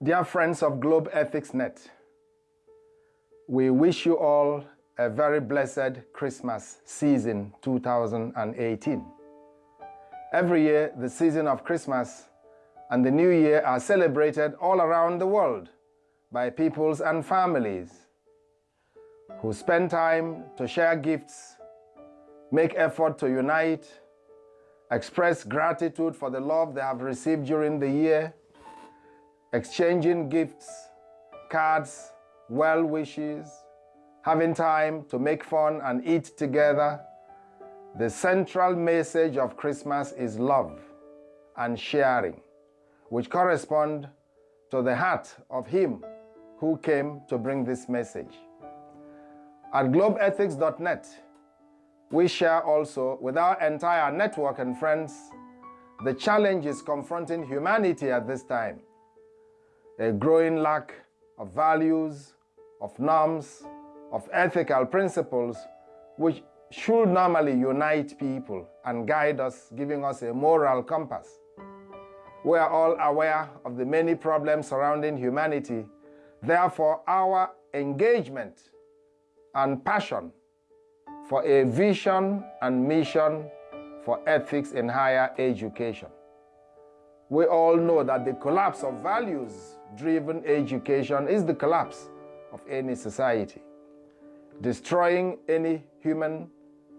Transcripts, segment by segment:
Dear friends of Globe Ethics Net, we wish you all a very blessed Christmas season 2018. Every year, the season of Christmas and the New Year are celebrated all around the world by peoples and families who spend time to share gifts, make effort to unite, express gratitude for the love they have received during the year, exchanging gifts, cards, well wishes, having time to make fun and eat together. The central message of Christmas is love and sharing, which correspond to the heart of Him who came to bring this message. At globethics.net, we share also with our entire network and friends the challenges confronting humanity at this time. A growing lack of values, of norms, of ethical principles which should normally unite people and guide us, giving us a moral compass. We are all aware of the many problems surrounding humanity. Therefore, our engagement and passion for a vision and mission for ethics in higher education. We all know that the collapse of values-driven education is the collapse of any society. Destroying any human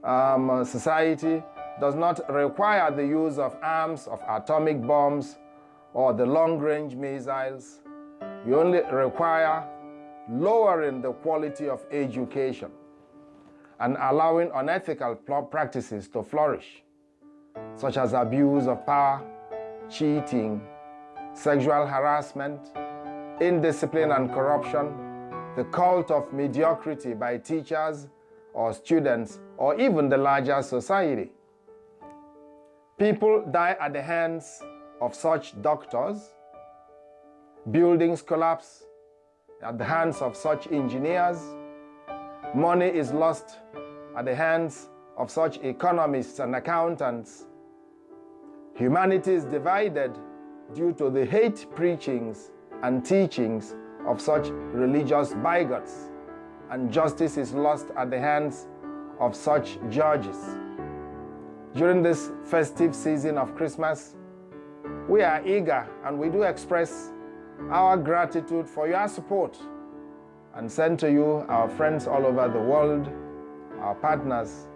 um, society does not require the use of arms, of atomic bombs, or the long-range missiles. You only require lowering the quality of education and allowing unethical practices to flourish, such as abuse of power, cheating, sexual harassment, indiscipline and corruption, the cult of mediocrity by teachers or students or even the larger society. People die at the hands of such doctors, buildings collapse, at the hands of such engineers. Money is lost at the hands of such economists and accountants. Humanity is divided due to the hate preachings and teachings of such religious bigots, and justice is lost at the hands of such judges. During this festive season of Christmas, we are eager and we do express our gratitude for your support and send to you, our friends all over the world, our partners,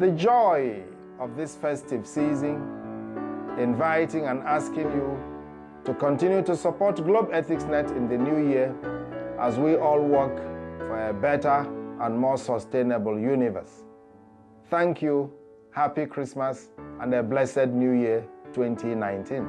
the joy of this festive season, inviting and asking you to continue to support Globe Ethics Net in the new year as we all work for a better and more sustainable universe. Thank you, Happy Christmas, and a blessed New Year 2019.